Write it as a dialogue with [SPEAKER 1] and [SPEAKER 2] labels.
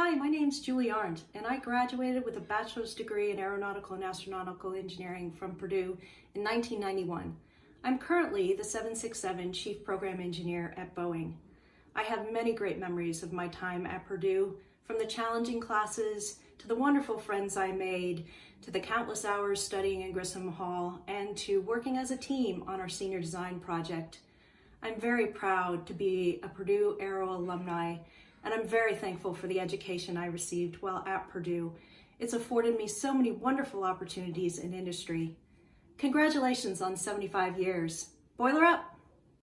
[SPEAKER 1] Hi, my name's Julie Arndt, and I graduated with a bachelor's degree in aeronautical and astronautical engineering from Purdue in 1991. I'm currently the 767 Chief Program Engineer at Boeing. I have many great memories of my time at Purdue, from the challenging classes to the wonderful friends I made, to the countless hours studying in Grissom Hall, and to working as a team on our senior design project. I'm very proud to be a Purdue Aero alumni and I'm very thankful for the education I received while at Purdue. It's afforded me so many wonderful opportunities in industry. Congratulations on 75 years. Boiler up!